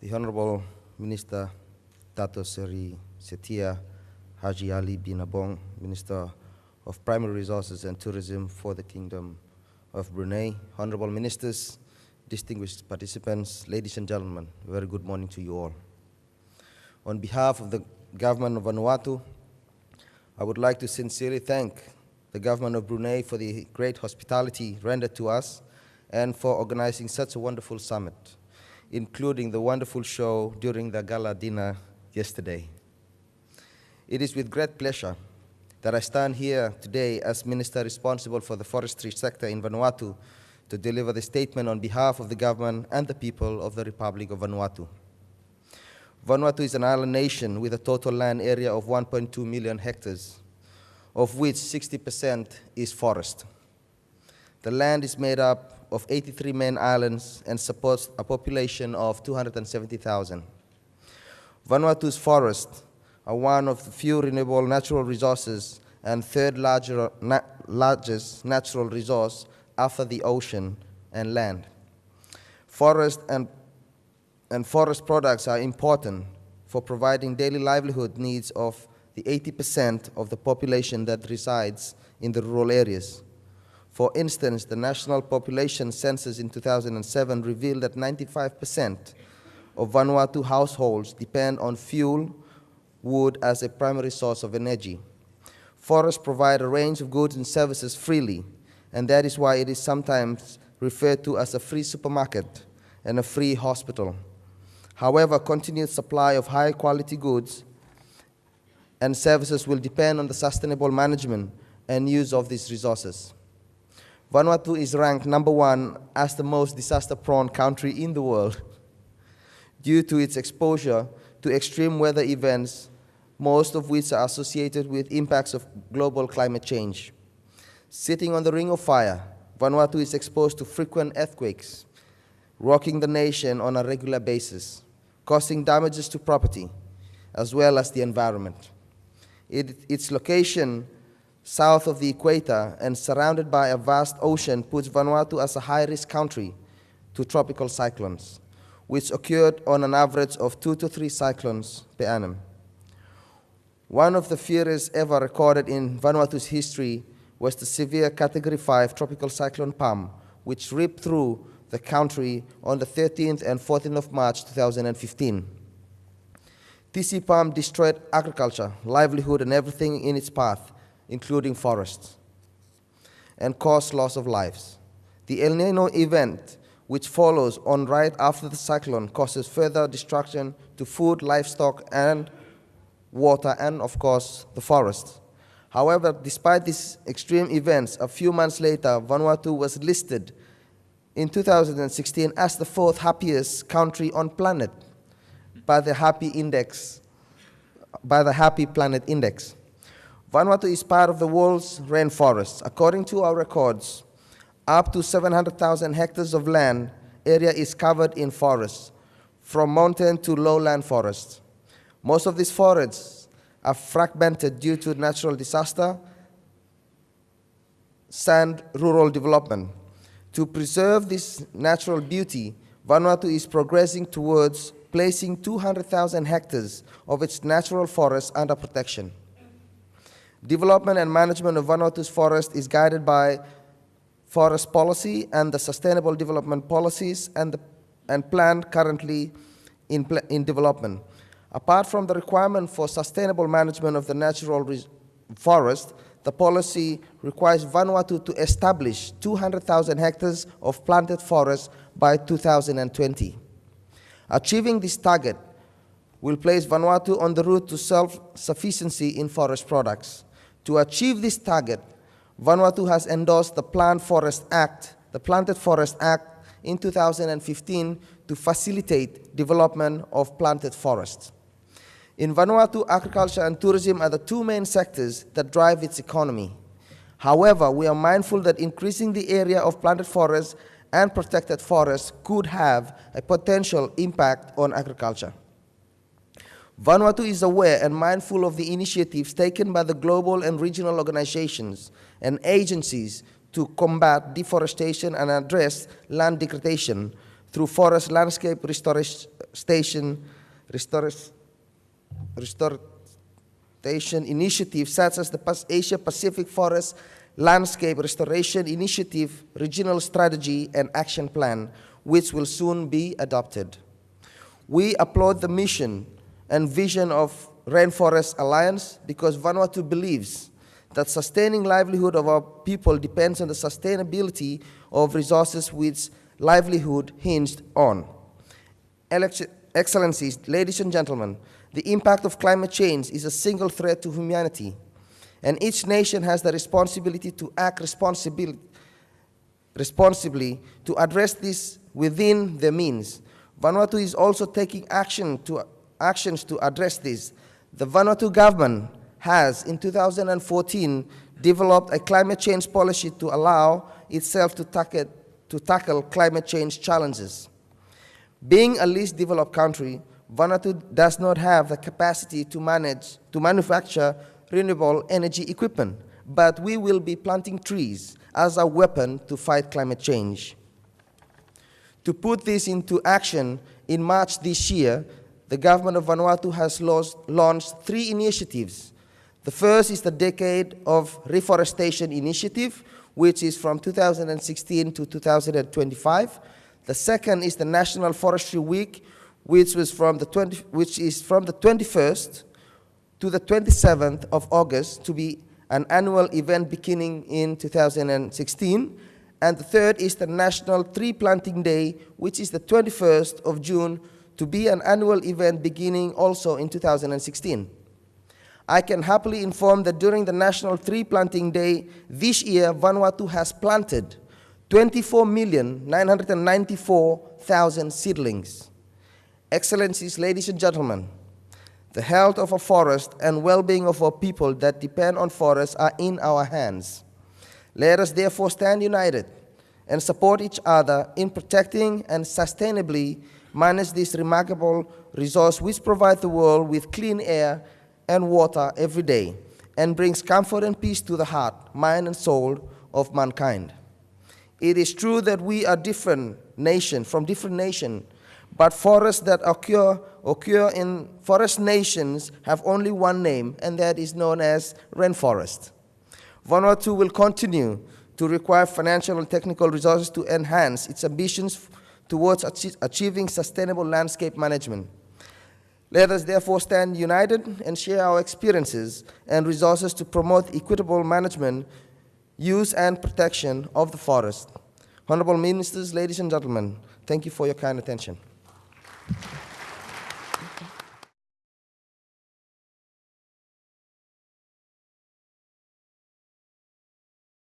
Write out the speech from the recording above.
the Honorable Minister Dato Seri Setia Haji Ali bin Apong, Minister of Primary Resources and Tourism for the Kingdom of Brunei, Honorable Ministers, distinguished participants, ladies and gentlemen, very good morning to you all. On behalf of the government of Vanuatu, I would like to sincerely thank the government of Brunei for the great hospitality rendered to us and for organizing such a wonderful summit, including the wonderful show during the gala dinner yesterday. It is with great pleasure that I stand here today as Minister responsible for the forestry sector in Vanuatu to deliver the statement on behalf of the government and the people of the Republic of Vanuatu. Vanuatu is an island nation with a total land area of 1.2 million hectares, of which 60% is forest. The land is made up of 83 main islands and supports a population of 270,000. Vanuatu's forests are one of the few renewable natural resources and third larger, na largest natural resource after the ocean and land. Forest and and forest products are important for providing daily livelihood needs of the 80% of the population that resides in the rural areas. For instance, the national population census in 2007 revealed that 95% of Vanuatu households depend on fuel, wood as a primary source of energy. Forests provide a range of goods and services freely, and that is why it is sometimes referred to as a free supermarket and a free hospital. However, continued supply of high quality goods and services will depend on the sustainable management and use of these resources. Vanuatu is ranked number one as the most disaster prone country in the world due to its exposure to extreme weather events, most of which are associated with impacts of global climate change. Sitting on the ring of fire, Vanuatu is exposed to frequent earthquakes, rocking the nation on a regular basis causing damages to property as well as the environment. It, its location south of the equator and surrounded by a vast ocean puts Vanuatu as a high-risk country to tropical cyclones, which occurred on an average of two to three cyclones per annum. One of the fiercest ever recorded in Vanuatu's history was the severe Category 5 tropical cyclone Pam, which ripped through the country on the 13th and 14th of March 2015. TC PAM destroyed agriculture, livelihood, and everything in its path, including forests, and caused loss of lives. The El Nino event, which follows on right after the cyclone, causes further destruction to food, livestock, and water, and of course, the forests. However, despite these extreme events, a few months later, Vanuatu was listed in 2016 as the fourth happiest country on planet by the Happy Index, by the Happy Planet Index. Vanuatu is part of the world's rainforests. According to our records, up to 700,000 hectares of land area is covered in forests, from mountain to lowland forests. Most of these forests are fragmented due to natural disaster, sand rural development, to preserve this natural beauty, Vanuatu is progressing towards placing 200,000 hectares of its natural forests under protection. Development and management of Vanuatu's forest is guided by forest policy and the sustainable development policies and, the, and plan currently in, in development. Apart from the requirement for sustainable management of the natural forest, the policy requires Vanuatu to establish 200,000 hectares of planted forest by 2020. Achieving this target will place Vanuatu on the route to self-sufficiency in forest products. To achieve this target, Vanuatu has endorsed the Plant Forest Act, the Planted Forest Act in 2015 to facilitate development of planted forests. In Vanuatu, agriculture and tourism are the two main sectors that drive its economy. However, we are mindful that increasing the area of planted forests and protected forests could have a potential impact on agriculture. Vanuatu is aware and mindful of the initiatives taken by the global and regional organizations and agencies to combat deforestation and address land degradation through forest landscape reforestation, restor- restoration initiative such as the Asia Pacific Forest Landscape Restoration Initiative Regional Strategy and Action Plan, which will soon be adopted. We applaud the mission and vision of Rainforest Alliance because Vanuatu believes that sustaining livelihood of our people depends on the sustainability of resources which livelihood hinged on. Elec- Excellencies, ladies and gentlemen, the impact of climate change is a single threat to humanity, and each nation has the responsibility to act responsibil- responsibly to address this within their means. Vanuatu is also taking action to, actions to address this. The Vanuatu government has, in 2014, developed a climate change policy to allow itself to tackle, to tackle climate change challenges. Being a least developed country, Vanuatu does not have the capacity to manage to manufacture renewable energy equipment, but we will be planting trees as a weapon to fight climate change. To put this into action, in March this year, the government of Vanuatu has launched three initiatives. The first is the Decade of Reforestation Initiative, which is from 2016 to 2025. The second is the National Forestry Week, which, was from the 20, which is from the 21st to the 27th of August to be an annual event beginning in 2016. And the third is the National Tree Planting Day, which is the 21st of June to be an annual event beginning also in 2016. I can happily inform that during the National Tree Planting Day this year, Vanuatu has planted 24,994,000 seedlings. Excellencies, ladies and gentlemen, the health of our forest and well-being of our people that depend on forests are in our hands. Let us therefore stand united and support each other in protecting and sustainably manage this remarkable resource which provides the world with clean air and water every day and brings comfort and peace to the heart, mind, and soul of mankind. It is true that we are different nation from different nation, but forests that occur occur in forest nations have only one name, and that is known as rainforest. Vanuatu will continue to require financial and technical resources to enhance its ambitions towards achi- achieving sustainable landscape management. Let us therefore stand united and share our experiences and resources to promote equitable management, use, and protection of the forest. Honorable Ministers, ladies and gentlemen, thank you for your kind attention.